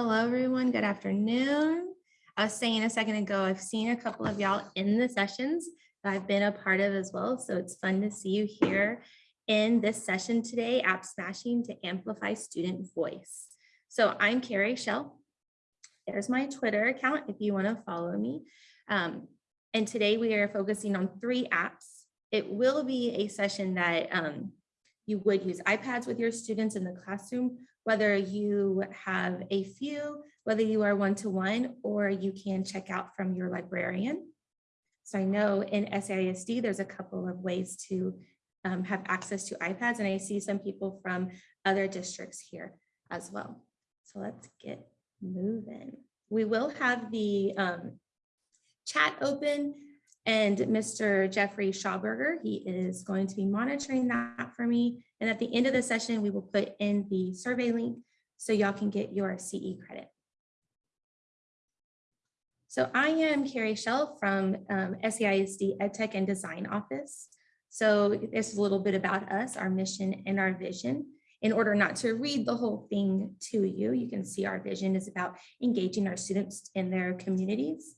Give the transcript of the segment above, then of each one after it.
Hello, everyone. Good afternoon. I was saying a second ago, I've seen a couple of y'all in the sessions that I've been a part of as well. So it's fun to see you here in this session today, App Smashing to Amplify Student Voice. So I'm Carrie Shell. There's my Twitter account if you want to follow me. Um, and today we are focusing on three apps. It will be a session that um, you would use iPads with your students in the classroom, whether you have a few, whether you are one-to-one, -one, or you can check out from your librarian. So I know in SAISD, there's a couple of ways to um, have access to iPads, and I see some people from other districts here as well. So let's get moving. We will have the um, chat open and Mr. Jeffrey Schauberger, he is going to be monitoring that for me. And at the end of the session, we will put in the survey link so y'all can get your CE credit. So I am Carrie Shell from um, SAISD EdTech and Design Office. So this is a little bit about us, our mission and our vision. In order not to read the whole thing to you, you can see our vision is about engaging our students in their communities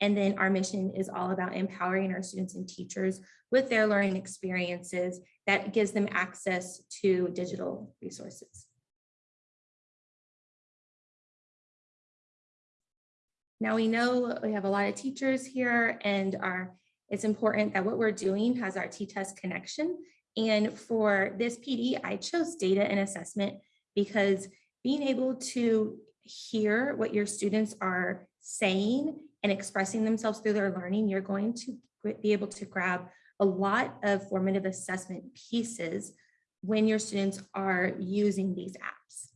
and then our mission is all about empowering our students and teachers with their learning experiences that gives them access to digital resources. Now we know we have a lot of teachers here and our, it's important that what we're doing has our T-TESS connection. And for this PD, I chose data and assessment because being able to hear what your students are saying and expressing themselves through their learning, you're going to be able to grab a lot of formative assessment pieces when your students are using these apps.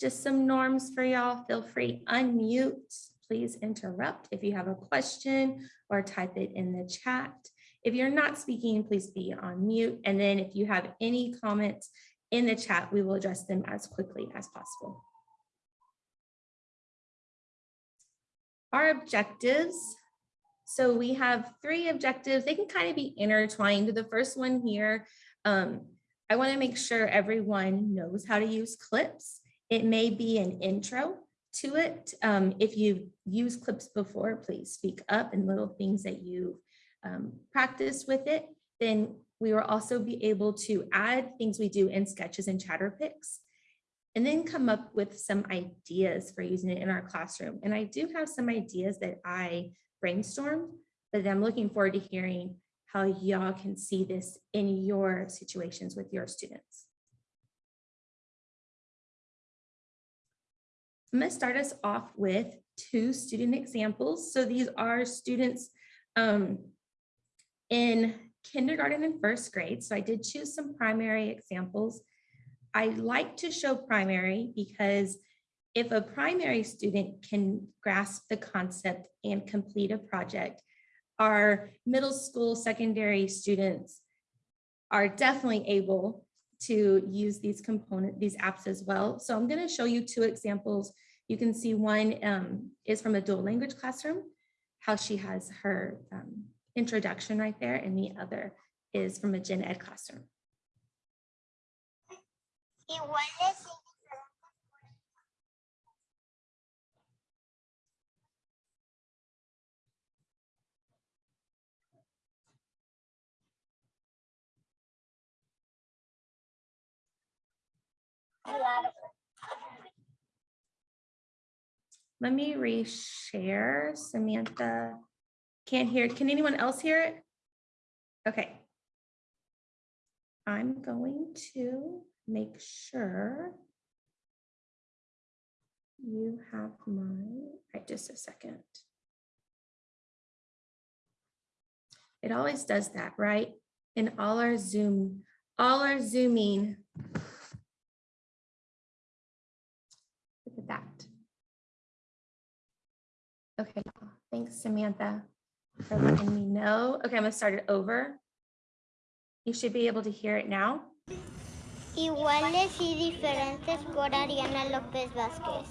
Just some norms for y'all. Feel free unmute. Please interrupt if you have a question or type it in the chat. If you're not speaking, please be on mute. And then if you have any comments, in the chat, we will address them as quickly as possible. Our objectives. So we have three objectives. They can kind of be intertwined. The first one here, um, I want to make sure everyone knows how to use clips. It may be an intro to it. Um, if you've used clips before, please speak up and little things that you've um, practiced with it. Then we will also be able to add things we do in sketches and Chatterpix and then come up with some ideas for using it in our classroom. And I do have some ideas that I brainstormed, but I'm looking forward to hearing how y'all can see this in your situations with your students. I'm to start us off with two student examples. So these are students um, in kindergarten and first grade. So I did choose some primary examples. I like to show primary because if a primary student can grasp the concept and complete a project, our middle school secondary students are definitely able to use these component, these apps as well. So I'm gonna show you two examples. You can see one um, is from a dual language classroom, how she has her um, introduction right there, and the other is from a gen ed classroom. Let me reshare Samantha. Can't hear. Can anyone else hear it? Okay. I'm going to make sure you have my, right, just a second. It always does that, right? In all our Zoom, all our Zooming. Look at that. Okay, thanks, Samantha for letting me know. Okay, I'm gonna start it over. You should be able to hear it now. Iguales y diferentes por Ariana López Vázquez.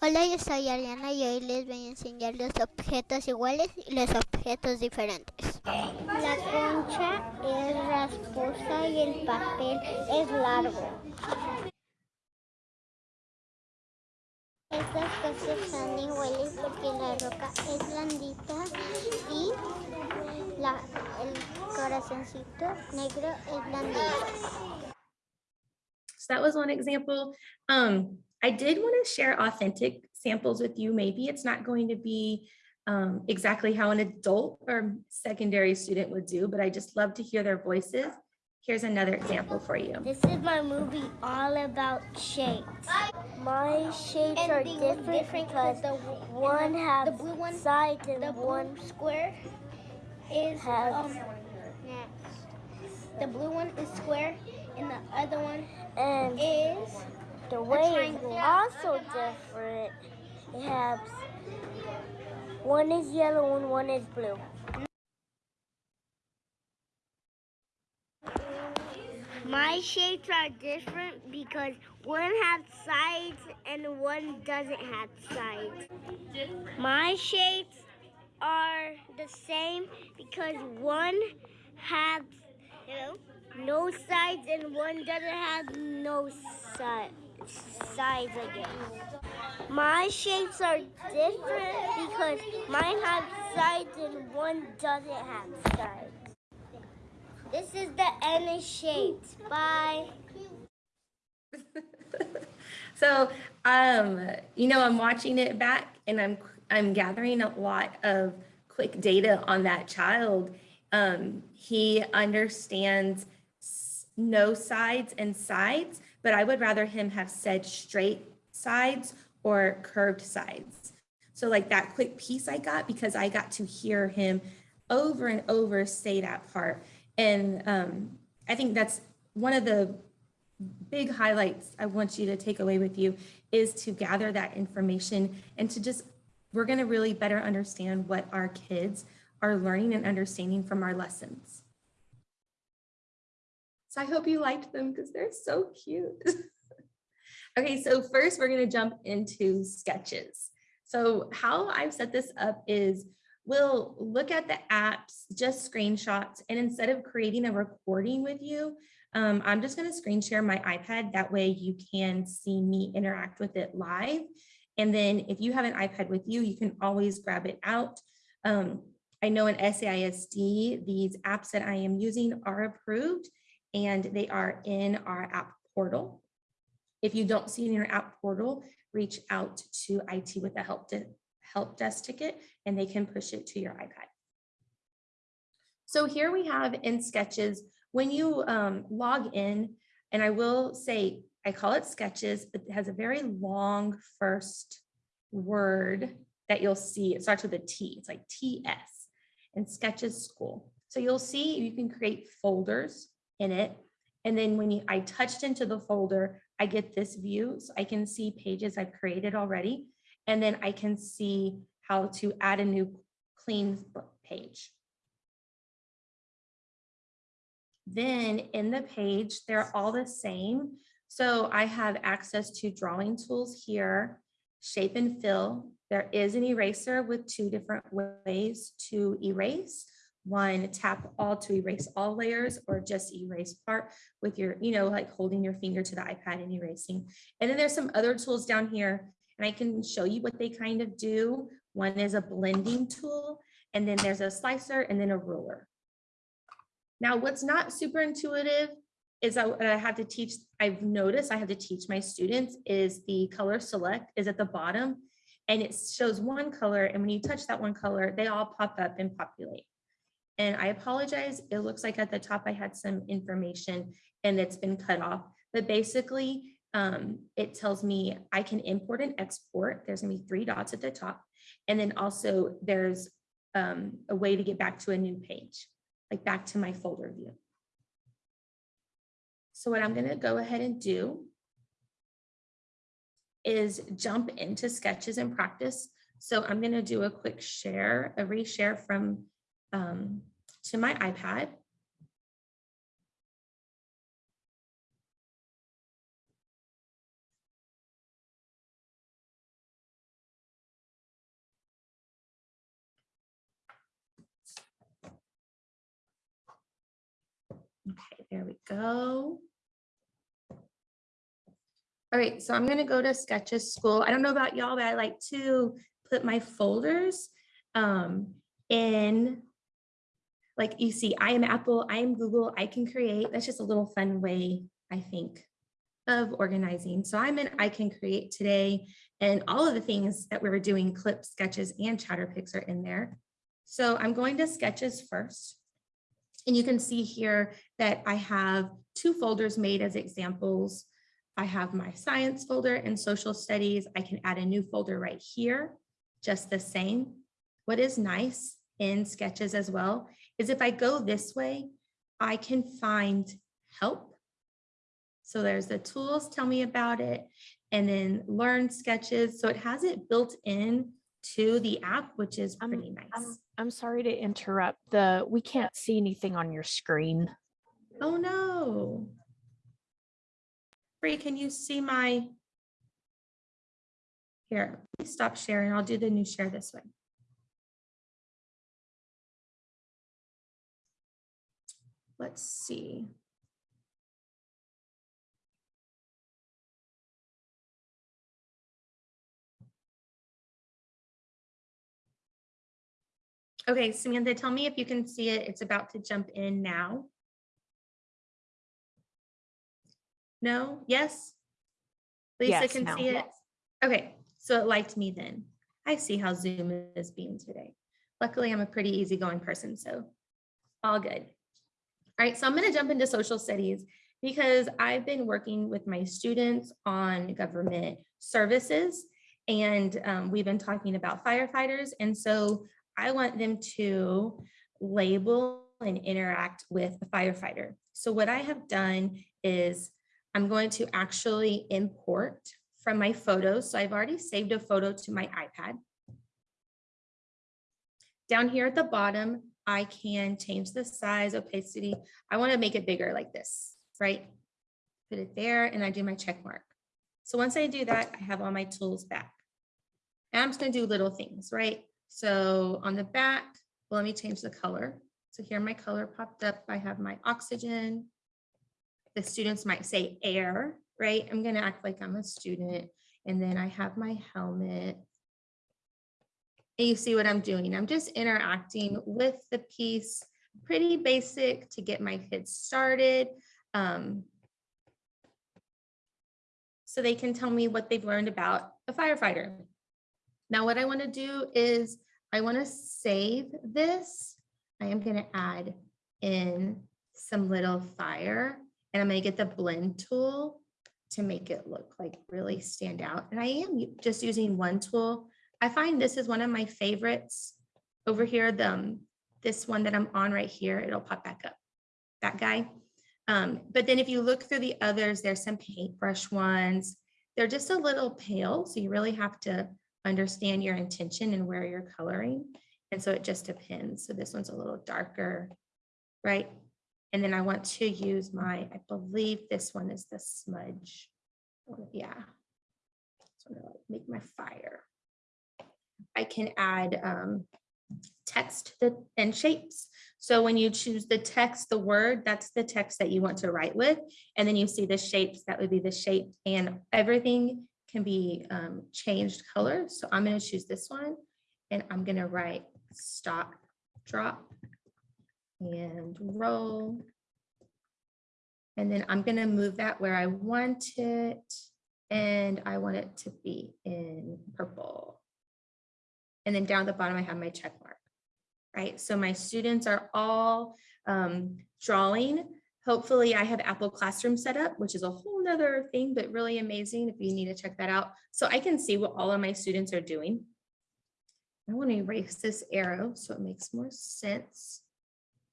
Hola, yo soy Ariana y hoy les voy a enseñar los objetos iguales y los objetos diferentes. La concha es rasposa y el papel es largo. Estas cosas están iguales porque la roca es blandita y la, el corazoncito negro es blandito. So that was one example. Um, I did want to share authentic samples with you. Maybe it's not going to be um, exactly how an adult or secondary student would do, but I just love to hear their voices. Here's another example for you. This is my movie all about shapes. My shapes And are different, different because the- one the has blue one- sides and The blue one square is has um, the blue one is square and the other one and is the way is triangle. also different. It has one is yellow and one is blue. My shapes are different because one has sides and one doesn't have sides. My shapes are the same because one has no sides and one doesn't have no si- sides again. My shapes are different because mine have sides and one doesn't have sides. This is the end of shapes. Bye. So, um, you know, I'm watching it back and I'm, I'm gathering a lot of quick data on that child. Um, he understands no sides and sides, but I would rather him have said straight sides or curved sides. So like that quick piece I got because I got to hear him over and over say that part. And um, I think that's one of the big highlights I want you to take away with you is to gather that information and to just, we're going to really better understand what our kids are learning and understanding from our lessons. So I hope you liked them because they're so cute. okay, so first we're going to jump into sketches. So how I've set this up is we'll look at the apps, just screenshots, and instead of creating a recording with you, um, I'm just going to screen share my iPad. That way you can see me interact with it live. And then if you have an iPad with you, you can always grab it out. Um, I know in SAISD, these apps that I am using are approved and they are in our app portal. If you don't see in your app portal, reach out to IT with a help, help desk ticket and they can push it to your iPad. So here we have in Sketches, when you um, log in, and I will say, I call it Sketches, but it has a very long first word that you'll see. It starts with a T, it's like TS, and Sketches School. So you'll see you can create folders in it. And then when you, I touched into the folder, I get this view. So I can see pages I've created already. And then I can see how to add a new clean page. Then in the page, they're all the same. So I have access to drawing tools here, shape and fill. There is an eraser with two different ways to erase. One, tap all to erase all layers or just erase part with your, you know, like holding your finger to the iPad and erasing. And then there's some other tools down here and I can show you what they kind of do. One is a blending tool and then there's a slicer and then a ruler. Now, what's not super intuitive is what I have to teach, I've noticed I have to teach my students is the color select is at the bottom and it shows one color. And when you touch that one color, they all pop up and populate. And I apologize, it looks like at the top I had some information and it's been cut off. But basically, um, it tells me I can import and export. There's gonna be three dots at the top. And then also there's um, a way to get back to a new page, like back to my folder view. So what I'm gonna go ahead and do is jump into sketches and practice. So I'm gonna do a quick share, a reshare from um, to my iPad. Okay, there we go. All right, so I'm gonna go to Sketches School. I don't know about y'all, but I like to put my folders um, in. Like you see, I am Apple, I am Google, I can create. That's just a little fun way, I think, of organizing. So I'm in I can create today and all of the things that we were doing, clips, sketches, and Chatterpix are in there. So I'm going to sketches first. And you can see here that I have two folders made as examples. I have my science folder and social studies. I can add a new folder right here, just the same. What is nice in sketches as well is if I go this way, I can find help. So there's the tools, tell me about it, and then learn sketches. So it has it built in to the app, which is pretty nice. I'm, I'm sorry to interrupt. The, we can't see anything on your screen. Oh, no. Bree, can you see my? Here, stop sharing. I'll do the new share this way. Let's see. Okay, Samantha, tell me if you can see it. It's about to jump in now. No, yes? Lisa Yes, can now. see it? Okay, so it liked me then. I see how Zoom is being today. Luckily, I'm a pretty easygoing person, so all good. All right, so I'm gonna jump into social studies because I've been working with my students on government services. And um, we've been talking about firefighters. And so I want them to label and interact with a firefighter. So what I have done is I'm going to actually import from my photos. So I've already saved a photo to my iPad. Down here at the bottom, I can change the size, opacity. I want to make it bigger like this, right? Put it there and I do my check mark. So once I do that, I have all my tools back. And I'm just going to do little things, right? So on the back, well, let me change the color. So here my color popped up. I have my oxygen. The students might say air, right? I'm going to act like I'm a student. And then I have my helmet. And you see what I'm doing. I'm just interacting with the piece, pretty basic to get my kids started. Um, so they can tell me what they've learned about a firefighter. Now, what I want to do is I want to save this. I am going to add in some little fire and I'm going to get the blend tool to make it look like really stand out. And I am just using one tool. I find this is one of my favorites over here. The, um, this one that I'm on right here, it'll pop back up. That guy. Um, but then if you look through the others, there's some paintbrush ones. They're just a little pale, so you really have to understand your intention and where you're coloring. And so it just depends. So this one's a little darker, right? And then I want to use my, I believe this one is the smudge. Yeah. So I'm gonna make my fire. I can add um, text and shapes. So when you choose the text, the word, that's the text that you want to write with. And then you see the shapes, that would be the shape and everything can be um, changed color. So I'm going to choose this one and I'm going to write stop, drop and roll. And then I'm going to move that where I want it. And I want it to be in purple. And then down at the bottom, I have my check mark right? So my students are all um, drawing. Hopefully I have Apple Classroom set up, which is a whole nother thing, but really amazing if you need to check that out. So I can see what all of my students are doing. I want to erase this arrow so it makes more sense.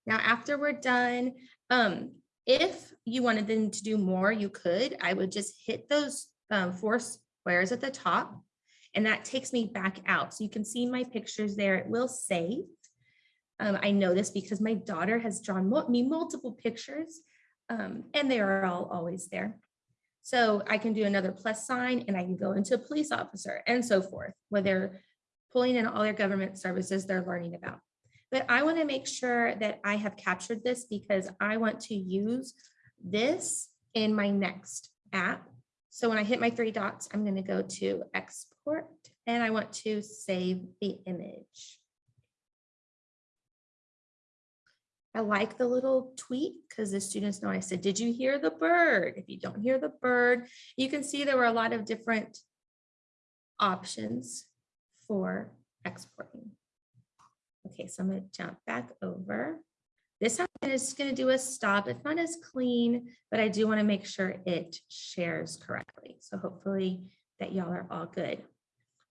Now, after we're done, um, if you wanted them to do more, you could. I would just hit those um, four squares at the top and that takes me back out. So you can see my pictures there. It will save. Um, I know this because my daughter has drawn me multiple pictures um, and they are all always there. So I can do another plus sign and I can go into a police officer and so forth, where they're pulling in all their government services they're learning about. but I want to make sure that I have captured this because I want to use this in my next app. So when I hit my three dots, I'm going to go to export and I want to save the image. I like the little tweet because the students know I said, did you hear the bird? If you don't hear the bird, you can see there were a lot of different options for exporting. Okay, so I'm going to jump back over. This time going to do a stop. It's not as clean, but I do want to make sure it shares correctly. So hopefully that y'all are all good.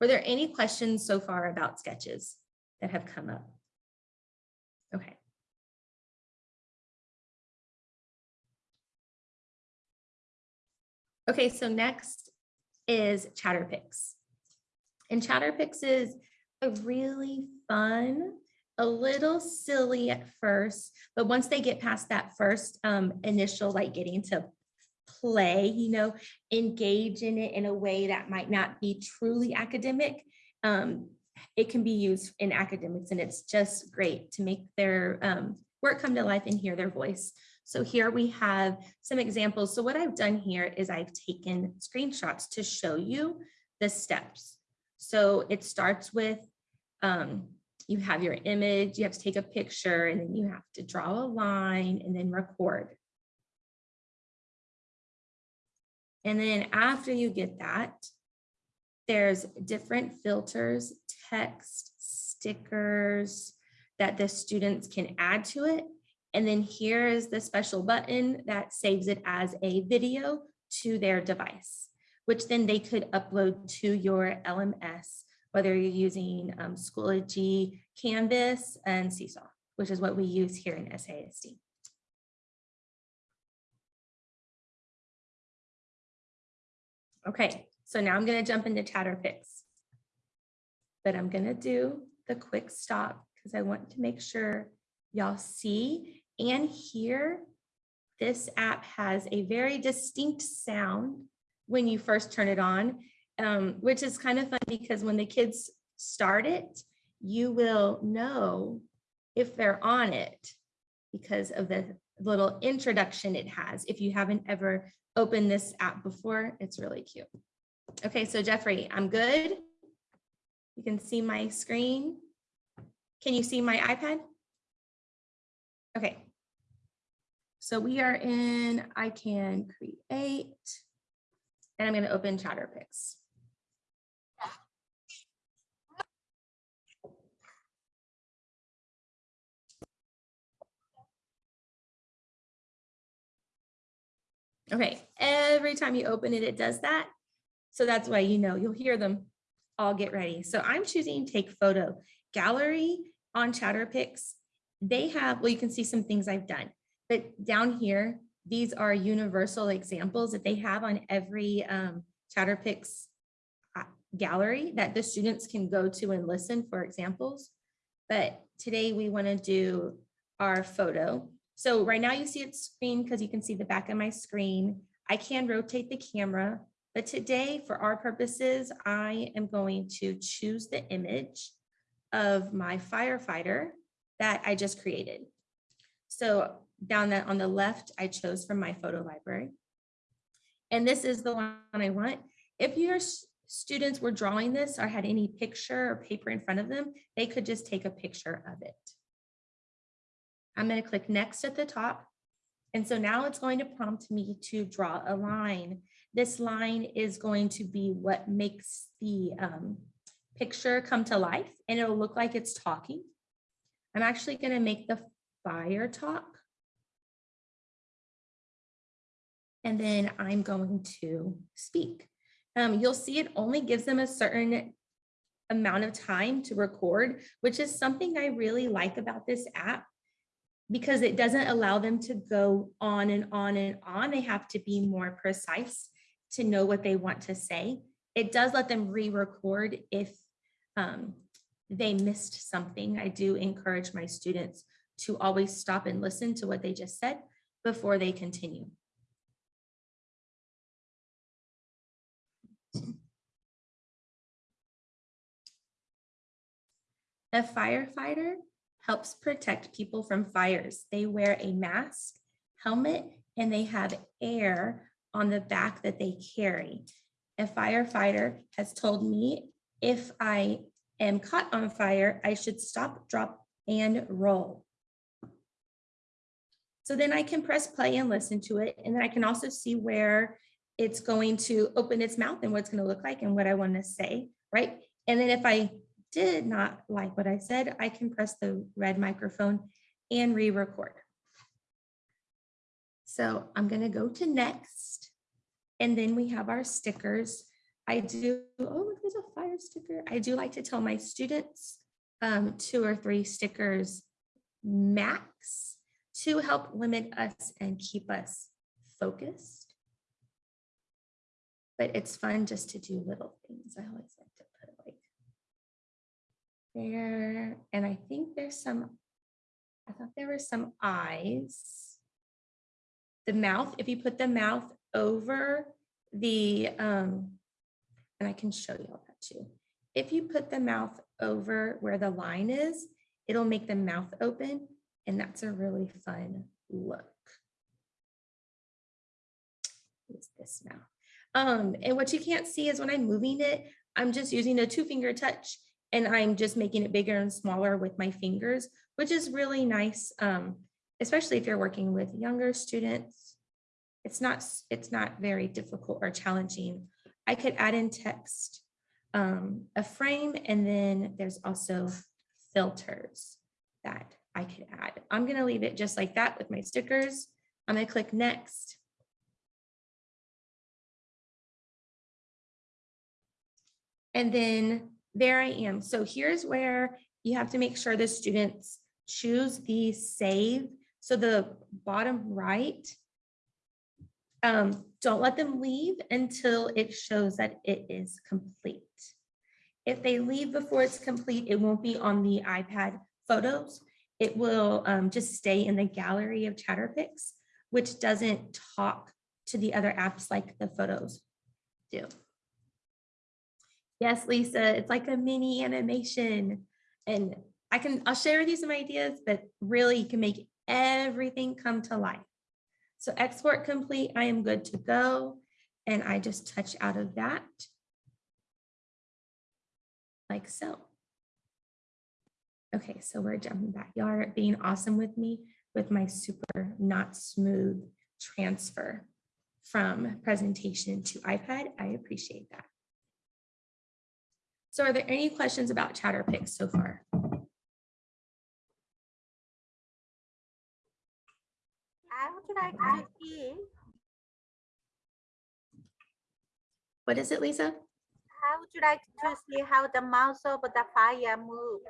Were there any questions so far about sketches that have come up? Okay, so next is Chatterpix. And Chatterpix is a really fun, a little silly at first, but once they get past that first um, initial, like getting to play, you know, engage in it in a way that might not be truly academic, um, it can be used in academics and it's just great to make their um, work come to life and hear their voice. So here we have some examples. So what I've done here is I've taken screenshots to show you the steps. So it starts with, um, you have your image, you have to take a picture, and then you have to draw a line and then record. And then after you get that, there's different filters, text, stickers that the students can add to it. And then here is the special button that saves it as a video to their device, which then they could upload to your LMS, whether you're using um, Schoology, Canvas, and Seesaw, which is what we use here in SASD. Okay, so now I'm going to jump into Chatterpix. But I'm going to do the quick stop because I want to make sure y'all see and here, this app has a very distinct sound when you first turn it on, um, which is kind of fun because when the kids start it, you will know if they're on it because of the little introduction it has. If you haven't ever opened this app before, it's really cute. Okay, so Jeffrey, I'm good. You can see my screen. Can you see my iPad? Okay. So we are in, I can create, and I'm going to open Chatterpix. Okay, every time you open it, it does that. So that's why you know you'll hear them all get ready. So I'm choosing take photo gallery on Chatterpix. They have, well, you can see some things I've done, but down here, these are universal examples that they have on every um, Chatterpix uh, gallery that the students can go to and listen for examples. But today we want to do our photo. So right now you see it's screen because you can see the back of my screen. I can rotate the camera, but today for our purposes, I am going to choose the image of my firefighter that I just created. So down that on the left, I chose from my photo library. And this is the one I want. If your students were drawing this or had any picture or paper in front of them, they could just take a picture of it. I'm going to click next at the top. And so now it's going to prompt me to draw a line. This line is going to be what makes the um, picture come to life and it'll look like it's talking. I'm actually going to make the fire talk. And then I'm going to speak. Um, you'll see it only gives them a certain amount of time to record, which is something I really like about this app because it doesn't allow them to go on and on and on. They have to be more precise to know what they want to say. It does let them re-record if um, they missed something. I do encourage my students to always stop and listen to what they just said before they continue. A firefighter helps protect people from fires. They wear a mask, helmet, and they have air on the back that they carry. A firefighter has told me if I am caught on fire, I should stop, drop, and roll. So then I can press play and listen to it. And then I can also see where it's going to open its mouth and what it's going to look like and what I want to say, right? And then if I did not like what I said, I can press the red microphone and re-record. So I'm going to go to next. And then we have our stickers. I do, oh, there's a fire sticker. I do like to tell my students um, two or three stickers max to help limit us and keep us focused. But it's fun just to do little things. I always like to put like there, and I think there's some, I thought there were some eyes. The mouth, if you put the mouth over the, um, and I can show you all that too. If you put the mouth over where the line is, it'll make the mouth open and that's a really fun look. It's this now. Um, and what you can't see is when I'm moving it, I'm just using a two finger touch and I'm just making it bigger and smaller with my fingers, which is really nice. Um, especially if you're working with younger students. It's not, it's not very difficult or challenging. I could add in text, um, a frame, and then there's also filters that I could add. I'm gonna leave it just like that with my stickers. I'm gonna click next. And then there I am. So here's where you have to make sure the students choose the save. So the bottom right, um, don't let them leave until it shows that it is complete. If they leave before it's complete, it won't be on the iPad photos. It will um, just stay in the gallery of Chatterpix, which doesn't talk to the other apps like the photos do. Yes, Lisa, it's like a mini animation. And I can, I'll share with you some ideas, but really you can make everything come to life. So export complete, I am good to go. And I just touch out of that. Like so. Okay, so we're jumping back. Y'all are being awesome with me with my super not smooth transfer from presentation to iPad. I appreciate that. So are there any questions about Chatterpix so far? I would like to see What is it, Lisa? how would you like to see how the mouse of the fire move?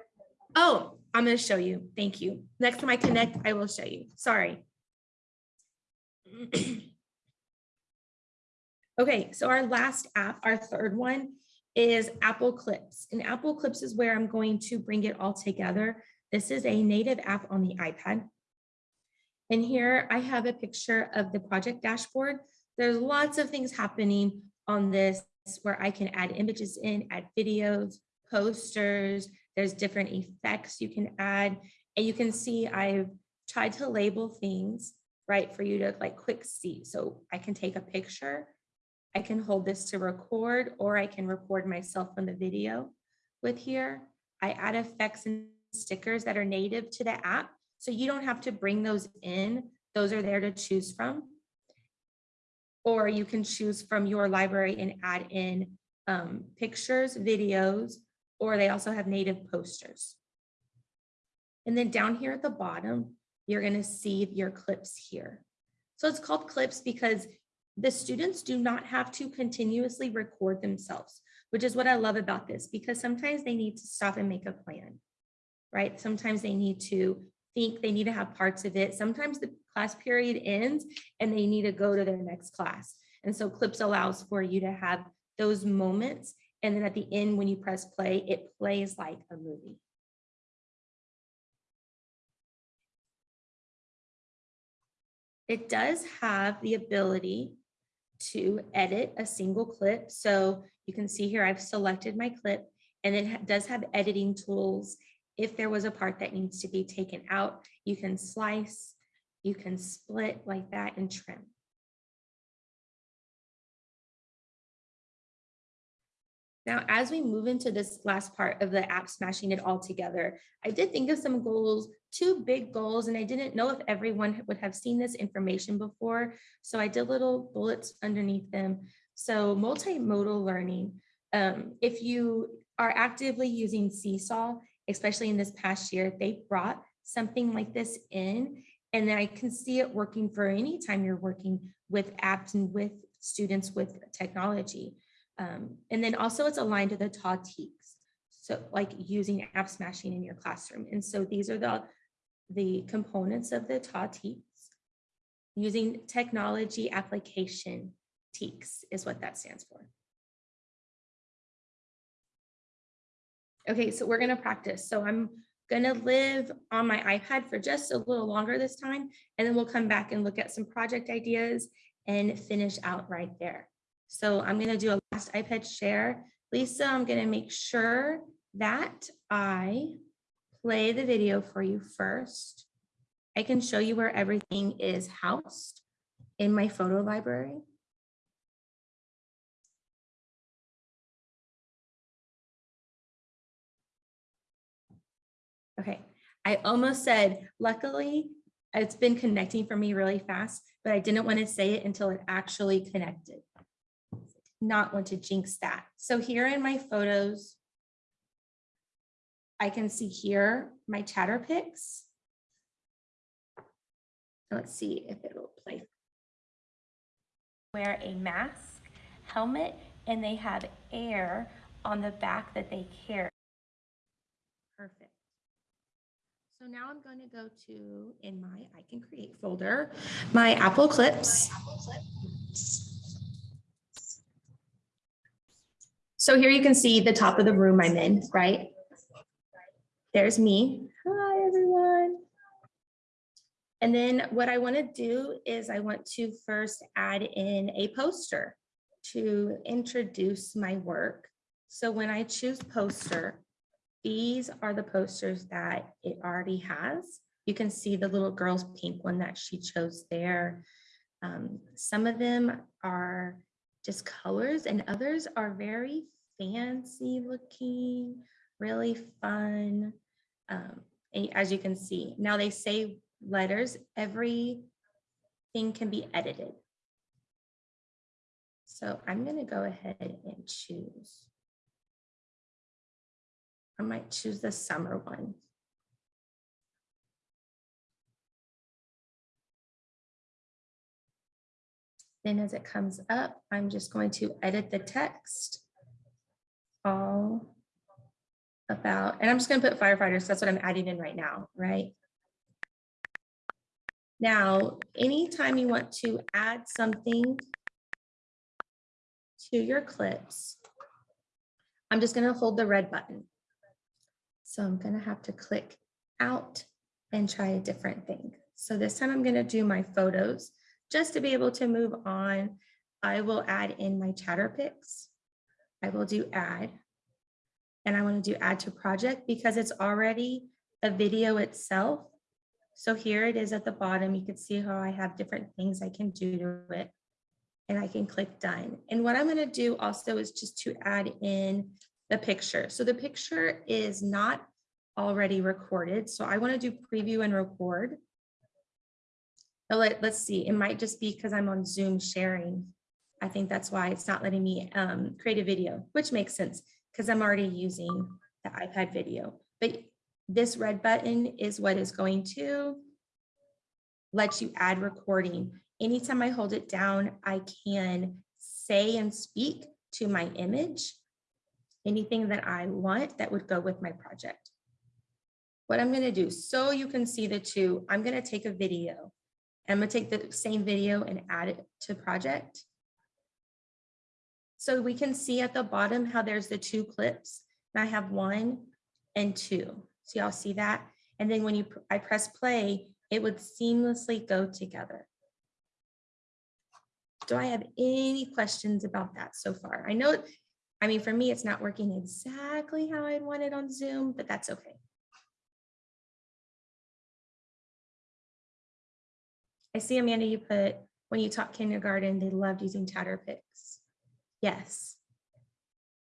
Oh, I'm going to show you. Thank you. Next time I connect, I will show you. Sorry. Okay, so our last app, our third one is Apple Clips. And Apple Clips is where I'm going to bring it all together. This is a native app on the iPad. And here I have a picture of the project dashboard. There's lots of things happening on this where I can add images in, add videos, posters, there's different effects you can add. And you can see I've tried to label things, right, for you to like quick see. So I can take a picture, I can hold this to record, or I can record myself on the video with here. I add effects and stickers that are native to the app. So you don't have to bring those in. Those are there to choose from. Or you can choose from your library and add in um, pictures, videos, or they also have native posters. And then down here at the bottom, you're gonna see your clips here. So it's called clips because the students do not have to continuously record themselves, which is what I love about this, because sometimes they need to stop and make a plan, right? Sometimes they need to think they need to have parts of it. Sometimes the class period ends and they need to go to their next class. And so clips allows for you to have those moments and then at the end, when you press play, it plays like a movie. It does have the ability to edit a single clip. So you can see here, I've selected my clip and it does have editing tools if there was a part that needs to be taken out, you can slice, you can split like that and trim. Now, as we move into this last part of the app smashing it all together, I did think of some goals, two big goals, and I didn't know if everyone would have seen this information before. So I did little bullets underneath them. So multimodal learning, um, if you are actively using Seesaw, especially in this past year, they brought something like this in. And I can see it working for any time you're working with apps and with students with technology. Um, and then also it's aligned to the TA TEKS. So like using app smashing in your classroom. And so these are the, the components of the TA TEKS. Using technology application TEKS is what that stands for. Okay, so we're gonna practice. So I'm gonna live on my iPad for just a little longer this time, and then we'll come back and look at some project ideas and finish out right there. So I'm gonna do a last iPad share. Lisa, I'm gonna make sure that I play the video for you first. I can show you where everything is housed in my photo library. Okay, I almost said, luckily, it's been connecting for me really fast, but I didn't want to say it until it actually connected. Not want to jinx that. So here in my photos, I can see here my Chatterpix. Let's see if it'll play. Wear a mask, helmet, and they have air on the back that they carry. Perfect. So now I'm going to go to, in my I Can Create folder, my Apple Clips. So here you can see the top of the room I'm in, right? There's me. Hi, everyone. And then what I want to do is I want to first add in a poster to introduce my work. So when I choose poster, these are the posters that it already has. You can see the little girl's pink one that she chose there. Um, some of them are just colors and others are very fancy looking, really fun. Um, and as you can see, now they say letters, everything can be edited. So I'm gonna go ahead and choose. I might choose the summer one. Then as it comes up, I'm just going to edit the text. All about, and I'm just gonna put firefighters, that's what I'm adding in right now, right? Now, anytime you want to add something to your clips, I'm just gonna hold the red button. So I'm gonna have to click out and try a different thing. So this time I'm gonna do my photos just to be able to move on. I will add in my Chatterpix. I will do add. And I wanna do add to project because it's already a video itself. So here it is at the bottom. You can see how I have different things I can do to it. And I can click done. And what I'm gonna do also is just to add in the picture. So the picture is not already recorded. So I want to do preview and record. Let, let's see, it might just be because I'm on Zoom sharing. I think that's why it's not letting me um, create a video, which makes sense because I'm already using the iPad video. But this red button is what is going to let you add recording. Anytime I hold it down, I can say and speak to my image anything that I want that would go with my project. What I'm gonna do, so you can see the two, I'm gonna take a video. I'm gonna take the same video and add it to project. So we can see at the bottom how there's the two clips. And I have one and two. So y'all see that? And then when you I press play, it would seamlessly go together. Do I have any questions about that so far? I know I mean, for me, it's not working exactly how I'd want it on Zoom, but that's okay. I see Amanda, you put, when you taught kindergarten, they loved using Chatterpix. Yes.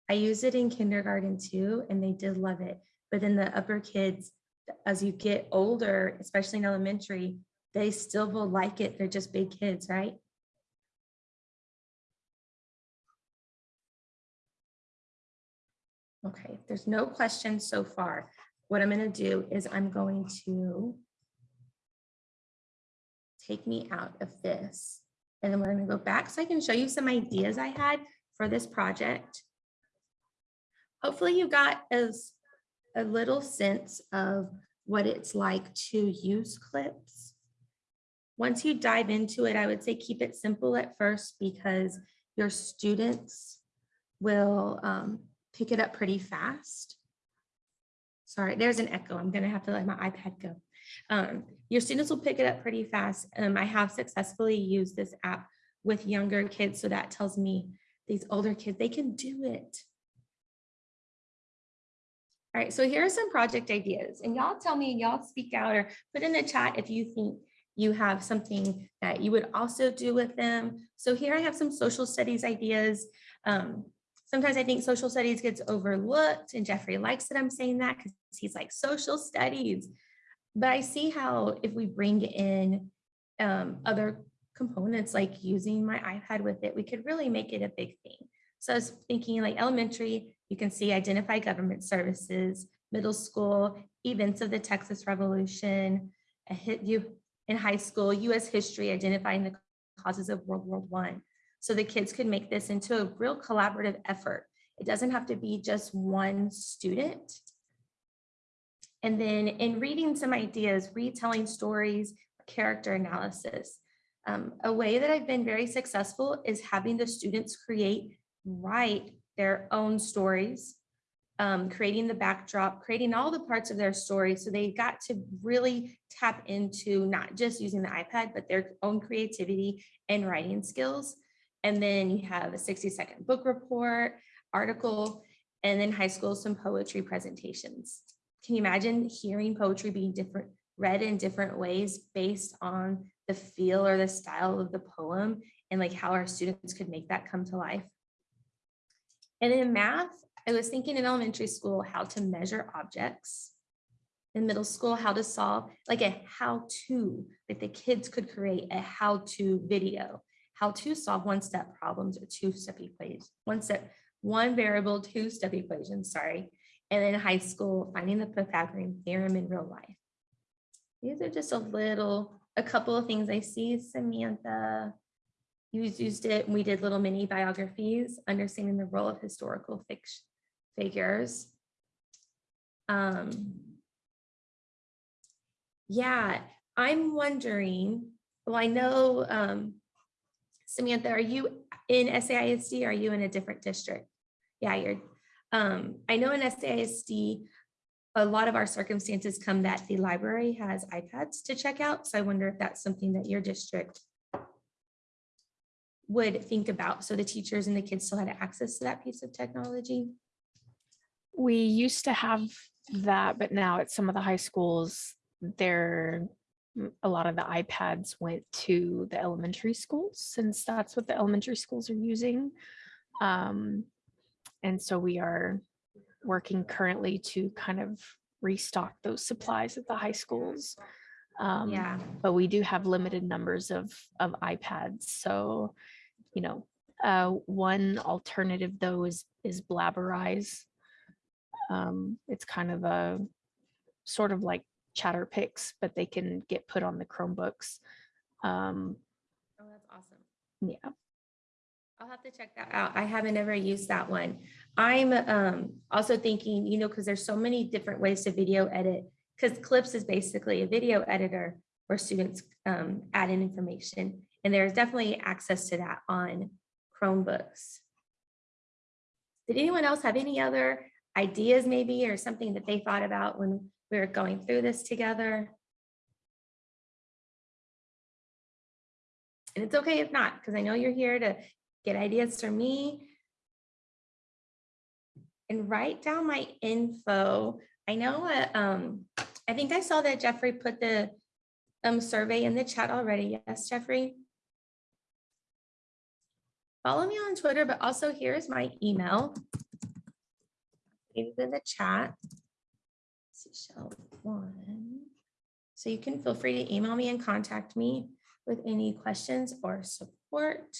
I used it in kindergarten too, and they did love it. But then the upper kids, as you get older, especially in elementary, they still will like it. They're just big kids, right? Okay, there's no questions so far. What I'm gonna do is I'm going to take me out of this. And then we're gonna go back so I can show you some ideas I had for this project. Hopefully you got as a little sense of what it's like to use clips. Once you dive into it, I would say keep it simple at first because your students will um, pick it up pretty fast. Sorry, there's an echo. I'm gonna have to let my iPad go. Um, your students will pick it up pretty fast. Um, I have successfully used this app with younger kids, so that tells me these older kids, they can do it. All right, so here are some project ideas and y'all tell me, y'all speak out or put in the chat if you think you have something that you would also do with them. So here I have some social studies ideas. Um, sometimes I think social studies gets overlooked and Jeffrey likes that I'm saying that because he's like social studies. But I see how if we bring in um, other components like using my iPad with it, we could really make it a big thing. So I was thinking like elementary, you can see identify government services, middle school, events of the Texas Revolution, you in high school, US history, identifying the causes of World War One. So the kids could make this into a real collaborative effort. It doesn't have to be just one student. And then in reading some ideas, retelling stories, character analysis. Um, a way that I've been very successful is having the students create, write their own stories, um, creating the backdrop, creating all the parts of their story. So they got to really tap into not just using the iPad, but their own creativity and writing skills. And then you have a 60 second book report, article, and then high school, some poetry presentations. Can you imagine hearing poetry being different, read in different ways based on the feel or the style of the poem and like how our students could make that come to life? And in math, I was thinking in elementary school how to measure objects. In middle school, how to solve like a how to, like the kids could create a how to video, how to solve one step problems or two step equations, one step, one variable, two step equations, sorry. And in high school, finding the Pythagorean theorem in real life. These are just a little, a couple of things I see, Samantha. You used it, and we did little mini biographies, understanding the role of historical fiction figures. Um, yeah, I'm wondering, well, I know, um, Samantha, are you in SAISD? Are you in a different district? Yeah, you're, um, I know in SAISD, a lot of our circumstances come that the library has iPads to check out. So I wonder if that's something that your district would think about. So the teachers and the kids still had access to that piece of technology. We used to have that, but now at some of the high schools, there, a lot of the iPads went to the elementary schools since that's what the elementary schools are using. Um, and so we are working currently to kind of restock those supplies at the high schools. Um, Yeah. but we do have limited numbers of of iPads. So, you know, uh, one alternative though is is Blabberize. Um, it's kind of a sort of like Chatterpix, but they can get put on the Chromebooks. Um, Oh, that's awesome. yeah, I'll have to check that out. I haven't ever used that one. I'm um also thinking, you know, because there's so many different ways to video edit, because Clips is basically a video editor where students um add in information. And there's definitely access to that on Chromebooks. Did anyone else have any other ideas maybe or something that they thought about when we were going through this together? And it's okay if not, because I know you're here to get ideas for me. And write down my info. I know, uh, um, I think I saw that Jeffrey put the um, survey in the chat already. Yes, Jeffrey? Follow me on Twitter, but also here's my email. It's in the chat. Seashell one. So you can feel free to email me and contact me with any questions or support.